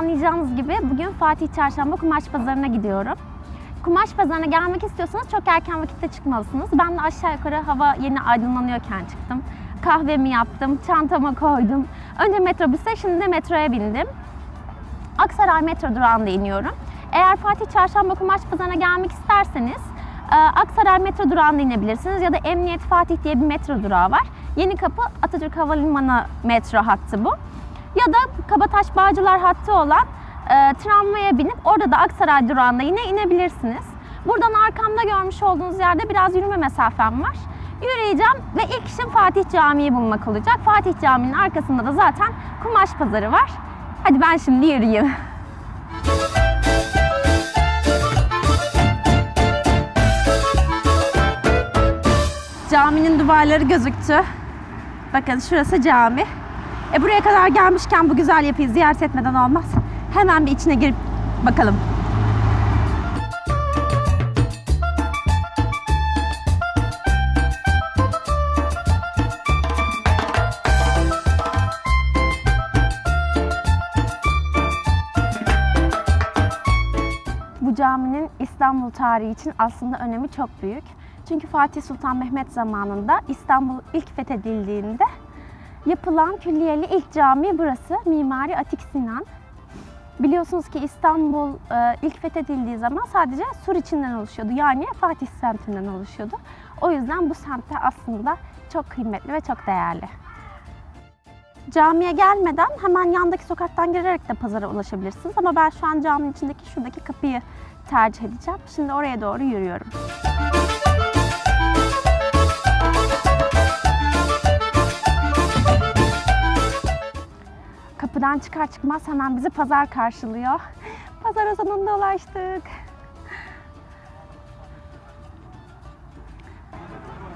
anlayacağınız gibi bugün Fatih Çarşamba Kumaş Pazarı'na gidiyorum. Kumaş pazarına gelmek istiyorsanız çok erken vakitte çıkmalısınız. Ben de aşağı yukarı hava yeni aydınlanıyorken çıktım. Kahvemi yaptım, çantama koydum. Önce metrobüse, şimdi de metroya bindim. Aksaray metro durağında iniyorum. Eğer Fatih Çarşamba Kumaş Pazarı'na gelmek isterseniz e, Aksaray metro durağında inebilirsiniz ya da Emniyet Fatih diye bir metro durağı var. Yeni Kapı Atatürk Havalimanı metro hattı bu. Ya da Kabataş Bağcılar hattı olan e, tramvaya binip orada da Aksaray durağında yine inebilirsiniz. Buradan arkamda görmüş olduğunuz yerde biraz yürüme mesafem var. Yürüyeceğim ve ilk işim Fatih Camii'yi bulmak olacak. Fatih Camii'nin arkasında da zaten kumaş pazarı var. Hadi ben şimdi yürüyeyim. Caminin duvarları gözüktü. Bakın şurası cami. E buraya kadar gelmişken bu güzel yapıyı ziyaret etmeden olmaz. Hemen bir içine girip bakalım. Bu caminin İstanbul tarihi için aslında önemi çok büyük. Çünkü Fatih Sultan Mehmet zamanında İstanbul ilk fethedildiğinde yapılan külliyeli ilk cami burası. Mimari Atik Sinan. Biliyorsunuz ki İstanbul e, ilk fethedildiği zaman sadece sur içinden oluşuyordu. Yani Fatih semtinden oluşuyordu. O yüzden bu semtte aslında çok kıymetli ve çok değerli. Camiye gelmeden hemen yandaki sokaktan girerek de pazara ulaşabilirsiniz. Ama ben şu an caminin içindeki şuradaki kapıyı tercih edeceğim. Şimdi oraya doğru yürüyorum. Kapıdan çıkar çıkmaz hemen bizi pazar karşılıyor. Pazara sonunda ulaştık.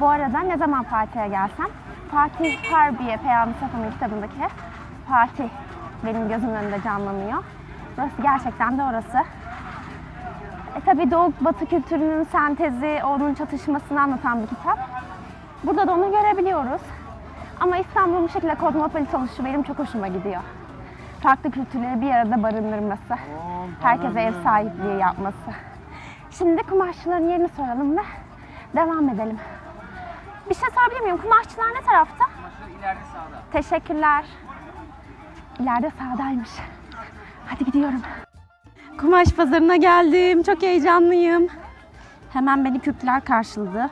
Bu arada ne zaman Fatih'e gelsem, Fatih Harbiye Peyami Safa'nın kitabındaki Fatih benim gözümün önünde canlanıyor. Burası gerçekten de orası. E tabi Doğu Batı kültürünün sentezi, onun çatışmasını anlatan bir kitap. Burada da onu görebiliyoruz. Ama İstanbul'un bu şekilde kozmopolit oluşu benim çok hoşuma gidiyor. Farklı kültürleri bir arada barındırması, herkese ev sahipliği yapması. Şimdi kumaşçıların yerini soralım ve devam edelim. Bir şey sorabilir miyim? Kumaşçılar ne tarafta? İleride sağda. Teşekkürler. İleride sağdaymış. Hadi gidiyorum. Kumaş pazarına geldim. Çok heyecanlıyım. Hemen beni Kürtler karşıladı.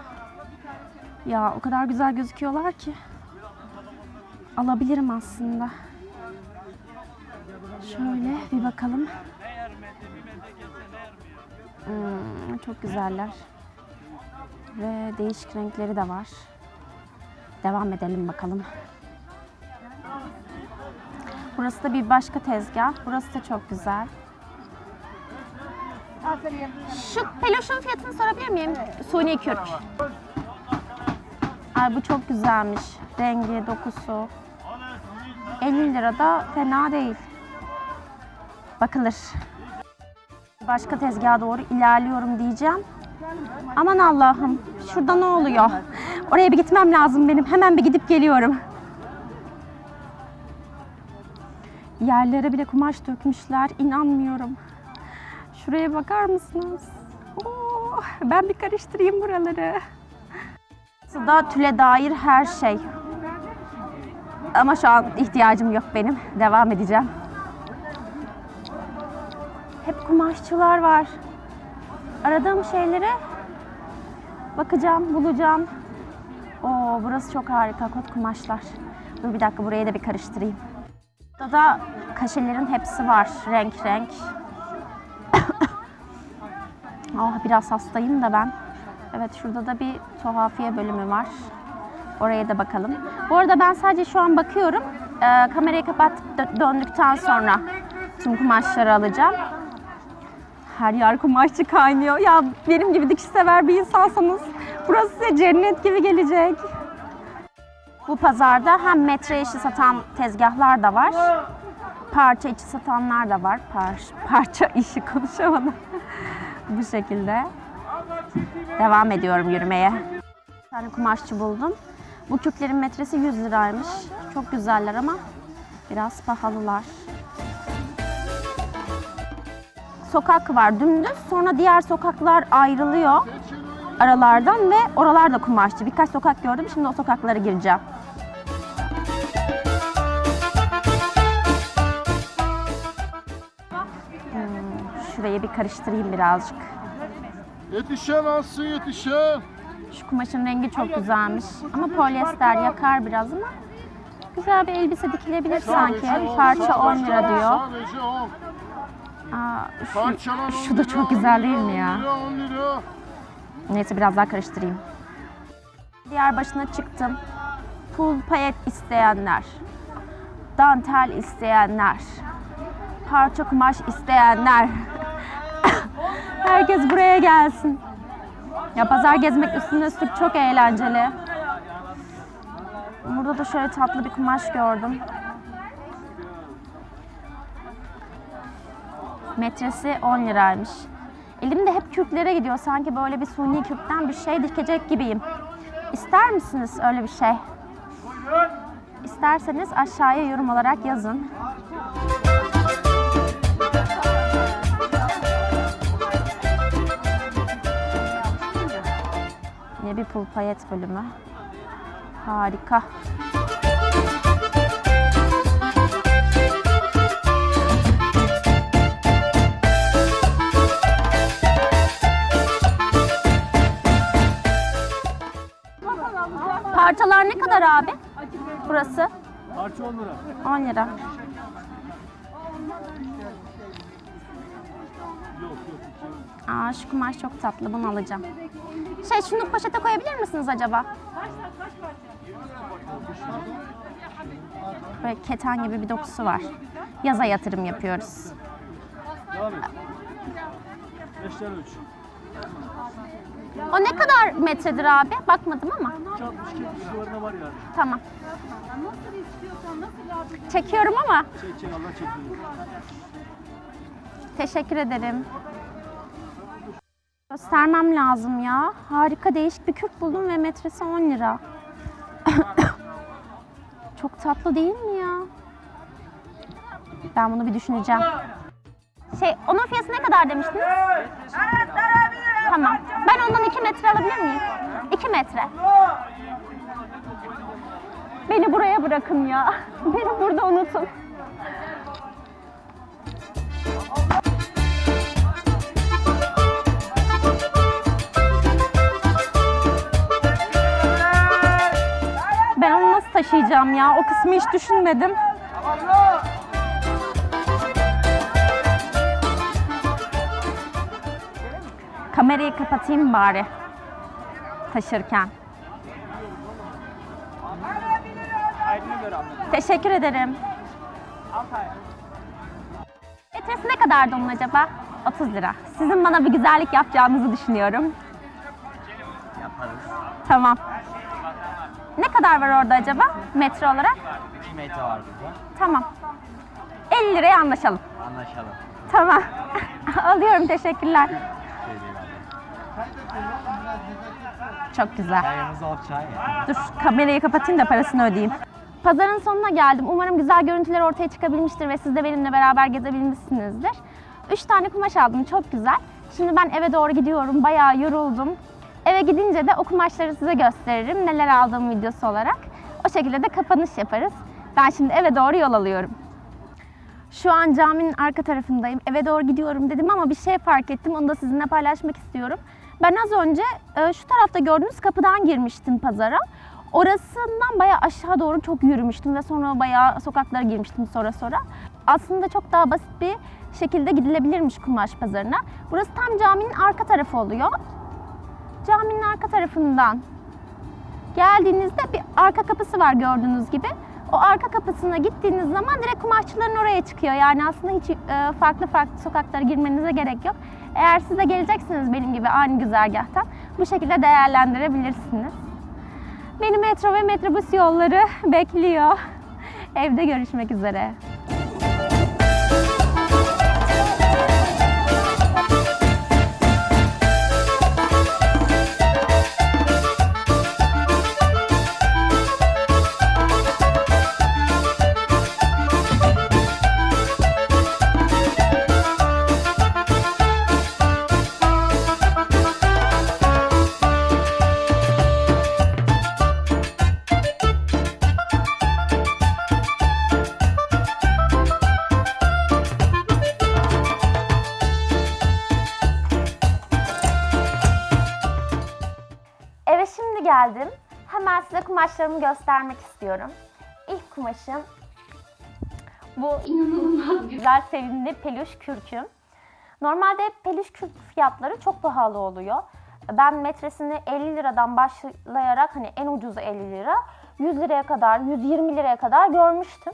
Ya o kadar güzel gözüküyorlar ki. Alabilirim aslında. Bir bakalım. Hmm, çok güzeller. Ve değişik renkleri de var. Devam edelim bakalım. Burası da bir başka tezgah. Burası da çok güzel. Şu peloşun fiyatını sorabilir miyim? Suni kürk. Ay bu çok güzelmiş. Rengi, dokusu. 50 lira da fena değil. Bakılır. Başka tezgaha doğru ilerliyorum diyeceğim. Aman Allah'ım. Şurada ne oluyor? Oraya bir gitmem lazım benim. Hemen bir gidip geliyorum. Yerlere bile kumaş dökmüşler. İnanmıyorum. Şuraya bakar mısınız? Oo, ben bir karıştırayım buraları. Suda tüle dair her şey. Ama şu an ihtiyacım yok benim. Devam edeceğim. Hep kumaşçılar var. Aradığım şeylere bakacağım, bulacağım. Oo, burası çok harika kot kumaşlar. Dur bir dakika burayı da bir karıştırayım. Burada da kaşelerin hepsi var. Renk renk. ah biraz hastayım da ben. Evet şurada da bir tuhafiye bölümü var. Oraya da bakalım. Bu arada ben sadece şu an bakıyorum. Ee, kamerayı kapatıp dö- döndükten sonra tüm kumaşları alacağım. Her yer kumaşçı kaynıyor. Ya benim gibi dikiş sever bir insansanız burası size cennet gibi gelecek. Bu pazarda hem metre işi satan tezgahlar da var. Parça içi satanlar da var. Par- parça işi konuşamadım. Bu şekilde. Devam ediyorum yürümeye. Bir tane kumaşçı buldum. Bu kürklerin metresi 100 liraymış. Çok güzeller ama biraz pahalılar. Sokak var dümdüz. Sonra diğer sokaklar ayrılıyor aralardan ve oralar da kumaşçı. Birkaç sokak gördüm. Şimdi o sokaklara gireceğim. Hmm, şurayı bir karıştırayım birazcık. Yetişen alsın yetişen. Şu kumaşın rengi çok güzelmiş. Ama polyester yakar biraz ama güzel bir elbise dikilebilir sanki. Parça 10 sadece lira diyor. Sadece 10. Aa, şu, 10 şu da lira, çok 10 güzel değil lira, mi ya? 10 lira 10 lira. Neyse biraz daha karıştırayım. Diğer başına çıktım. Pul payet isteyenler, dantel isteyenler, parça kumaş isteyenler. Herkes buraya gelsin. Ya pazar gezmek üstüne üstlük çok eğlenceli. Burada da şöyle tatlı bir kumaş gördüm. Metresi 10 liraymış. Elim de hep kürklere gidiyor. Sanki böyle bir suni kürkten bir şey dikecek gibiyim. İster misiniz öyle bir şey? İsterseniz aşağıya yorum olarak yazın. Yine bir pul payet bölümü. Harika. Parçalar ne kadar abi? Burası? Parça 10 lira. 10 lira. Aa şu kumaş çok tatlı. Bunu alacağım. Şey şunu poşete koyabilir misiniz acaba? Böyle keten gibi bir dokusu var. Yaza yatırım yapıyoruz. Devam et. 5 tane 3. O ne kadar metredir abi? Bakmadım ama. 62 civarında var yani. Tamam. Çekiyorum ama. Çek çek Allah çekiyor. Teşekkür ederim. Göstermem lazım ya. Harika değişik bir kürk buldum ve metresi 10 lira. Çok tatlı değil mi ya? Ben bunu bir düşüneceğim. Şey, onun fiyatı ne kadar demiştiniz? Tamam. Ben ondan 2 metre alabilir miyim? 2 metre. Beni buraya bırakın ya. Beni burada unutun. Ben onu nasıl taşıyacağım ya? O kısmı hiç düşünmedim. Kamerayı kapatayım bari taşırken. Teşekkür ederim. Metresi ne kadardı onun acaba? 30 lira. Sizin bana bir güzellik yapacağınızı düşünüyorum. Yaparız. Tamam. Ne kadar var orada acaba metre olarak? 2 metre var burada. Tamam. 50 liraya anlaşalım. Anlaşalım. Tamam. Alıyorum teşekkürler. Çok güzel. Dur kamerayı kapatayım da parasını ödeyeyim. Pazarın sonuna geldim. Umarım güzel görüntüler ortaya çıkabilmiştir ve siz de benimle beraber gezebilmişsinizdir. Üç tane kumaş aldım çok güzel. Şimdi ben eve doğru gidiyorum. Bayağı yoruldum. Eve gidince de o kumaşları size gösteririm. Neler aldığım videosu olarak. O şekilde de kapanış yaparız. Ben şimdi eve doğru yol alıyorum. Şu an caminin arka tarafındayım. Eve doğru gidiyorum dedim ama bir şey fark ettim. Onu da sizinle paylaşmak istiyorum. Ben az önce e, şu tarafta gördüğünüz kapıdan girmiştim pazara. Orasından bayağı aşağı doğru çok yürümüştüm ve sonra bayağı sokaklara girmiştim sonra sonra. Aslında çok daha basit bir şekilde gidilebilirmiş kumaş pazarına. Burası tam caminin arka tarafı oluyor. Caminin arka tarafından geldiğinizde bir arka kapısı var gördüğünüz gibi. O arka kapısına gittiğiniz zaman direkt kumaşçıların oraya çıkıyor. Yani aslında hiç e, farklı farklı sokaklara girmenize gerek yok. Eğer siz de geleceksiniz benim gibi aynı güzergahtan bu şekilde değerlendirebilirsiniz. Beni metro ve metrobüs yolları bekliyor. Evde görüşmek üzere. Geldim. Hemen size kumaşlarımı göstermek istiyorum. İlk kumaşım bu inanılmaz güzel sevimli peluş kürküm. Normalde peluş kürk fiyatları çok pahalı oluyor. Ben metresini 50 liradan başlayarak hani en ucuzu 50 lira, 100 liraya kadar, 120 liraya kadar görmüştüm.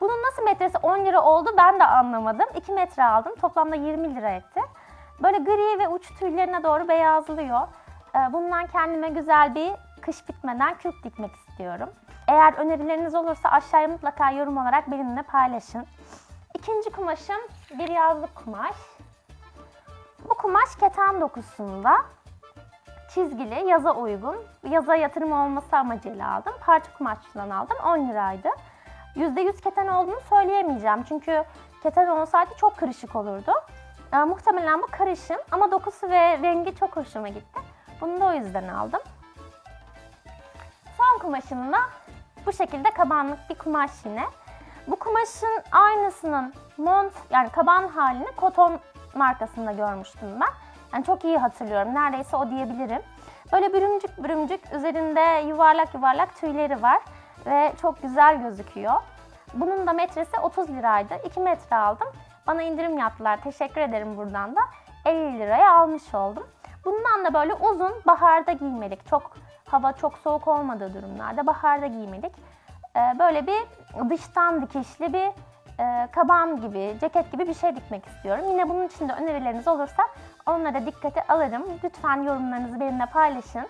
Bunun nasıl metresi 10 lira oldu ben de anlamadım. 2 metre aldım. Toplamda 20 lira etti. Böyle gri ve uç tüylerine doğru beyazlıyor. Ee, Bundan kendime güzel bir kış bitmeden kürk dikmek istiyorum. Eğer önerileriniz olursa aşağıya mutlaka yorum olarak benimle paylaşın. İkinci kumaşım bir yazlık kumaş. Bu kumaş keten dokusunda. Çizgili, yaza uygun. Yaza yatırım olması amacıyla aldım. Parça kumaşçıdan aldım. 10 liraydı. %100 keten olduğunu söyleyemeyeceğim. Çünkü keten olsaydı çok kırışık olurdu. Ee, muhtemelen bu karışım ama dokusu ve rengi çok hoşuma gitti. Bunu da o yüzden aldım. Son kumaşım da bu şekilde kabanlık bir kumaş yine. Bu kumaşın aynısının mont yani kaban halini koton markasında görmüştüm ben. Yani çok iyi hatırlıyorum. Neredeyse o diyebilirim. Böyle bürümcük bürümcük üzerinde yuvarlak yuvarlak tüyleri var ve çok güzel gözüküyor. Bunun da metresi 30 liraydı. 2 metre aldım. Bana indirim yaptılar. Teşekkür ederim buradan da. 50 liraya almış oldum. Bundan da böyle uzun baharda giymelik. Çok hava çok soğuk olmadığı durumlarda baharda giymelik. Ee, böyle bir dıştan dikişli bir e, kaban gibi, ceket gibi bir şey dikmek istiyorum. Yine bunun için de önerileriniz olursa onlara dikkate alırım. Lütfen yorumlarınızı benimle paylaşın.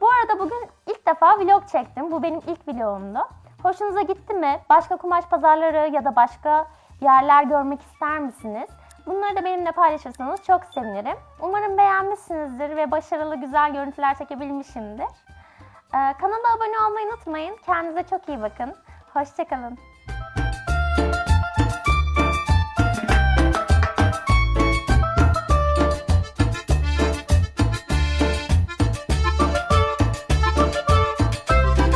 Bu arada bugün ilk defa vlog çektim. Bu benim ilk vlogumdu. Hoşunuza gitti mi? Başka kumaş pazarları ya da başka yerler görmek ister misiniz? Bunları da benimle paylaşırsanız çok sevinirim. Umarım beğenmişsinizdir ve başarılı güzel görüntüler çekebilmişimdir. Ee, kanala abone olmayı unutmayın. Kendinize çok iyi bakın. Hoşçakalın.